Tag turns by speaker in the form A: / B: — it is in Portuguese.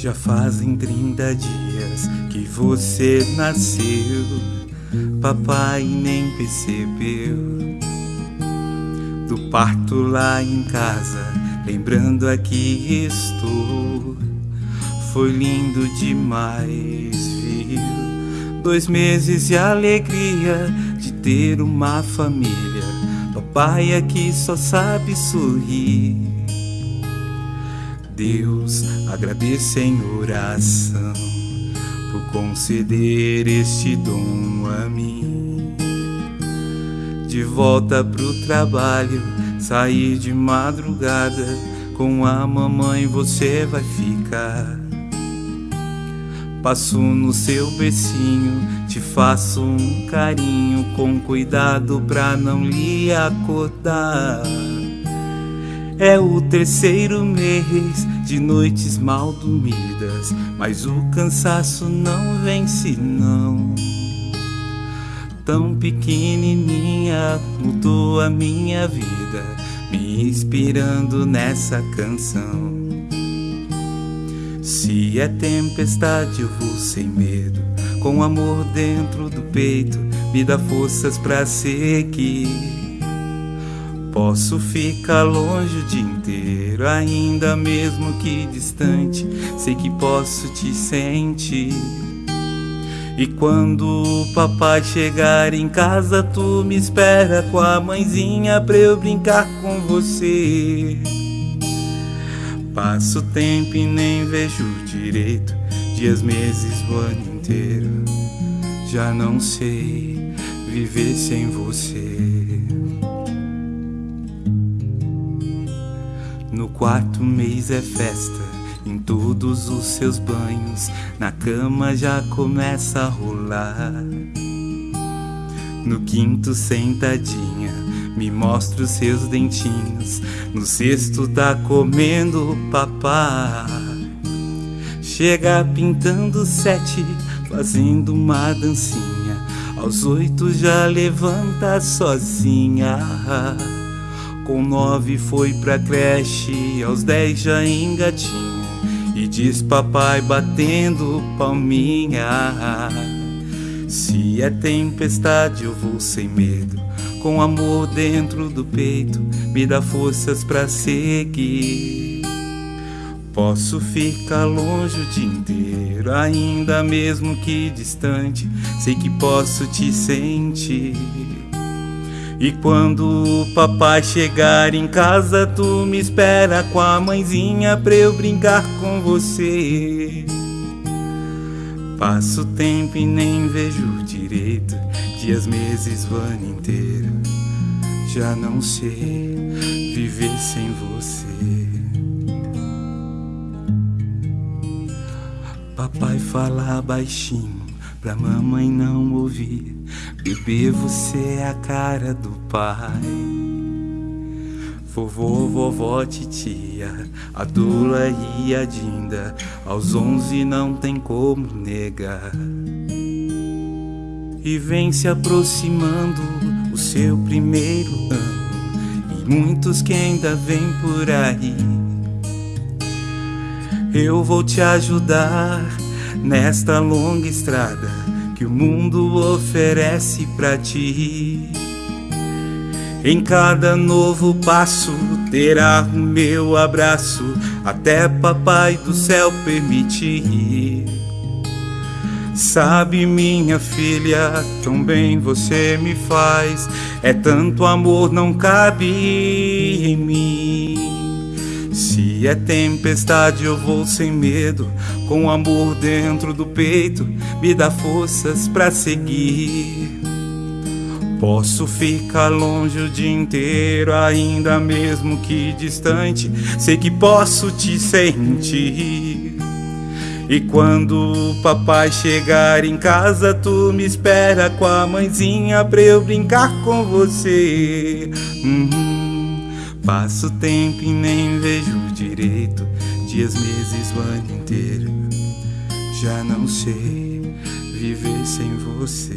A: Já fazem 30 dias que você nasceu, papai nem percebeu. Do parto lá em casa, lembrando aqui estou. Foi lindo demais, viu? Dois meses de alegria de ter uma família. Papai aqui só sabe sorrir. Deus, agradeço em oração por conceder este dom a mim. De volta pro trabalho, sair de madrugada, com a mamãe você vai ficar. Passo no seu becinho, te faço um carinho com cuidado pra não lhe acordar. É o terceiro mês de noites mal dormidas, mas o cansaço não vence não. Tão pequenininha mudou a minha vida, me inspirando nessa canção. Se é tempestade eu vou sem medo, com amor dentro do peito, me dá forças pra seguir. Posso ficar longe o dia inteiro, ainda mesmo que distante, sei que posso te sentir. E quando o papai chegar em casa, tu me espera com a mãezinha pra eu brincar com você. Passo tempo e nem vejo direito, dias, meses, o ano inteiro. Já não sei viver sem você. Quarto mês é festa, em todos os seus banhos, na cama já começa a rolar. No quinto sentadinha, me mostra os seus dentinhos, no sexto tá comendo papá. Chega pintando sete, fazendo uma dancinha, aos oito já levanta sozinha. Com nove foi pra creche, aos dez já engatinha E diz papai batendo palminha. Se é tempestade eu vou sem medo. Com amor dentro do peito Me dá forças pra seguir. Posso ficar longe o dia inteiro Ainda mesmo que distante. Sei que posso te sentir e quando o papai chegar em casa, tu me espera com a mãezinha pra eu brincar com você. Passo tempo e nem vejo direito, dias, meses, o ano inteiro. Já não sei viver sem você. Papai fala baixinho pra mamãe não ouvir. Bebê, você é a cara do pai. Vovô, vovó, titia, a Dula e a Dinda, aos onze não tem como negar. E vem se aproximando o seu primeiro ano, e muitos que ainda vêm por aí. Eu vou te ajudar nesta longa estrada que o mundo oferece pra ti. Em cada novo passo terá o meu abraço, até Papai do céu permitir. Sabe, minha filha, tão bem você me faz, é tanto amor não cabe em mim. Se é tempestade eu vou sem medo, com amor dentro do peito, me dá forças pra seguir. Posso ficar longe o dia inteiro, ainda mesmo que distante, sei que posso te sentir. E quando o papai chegar em casa, tu me espera com a mãezinha pra eu brincar com você. Uhum. Passo tempo e nem vejo direito, dias, meses, o ano inteiro. Já não sei viver sem você.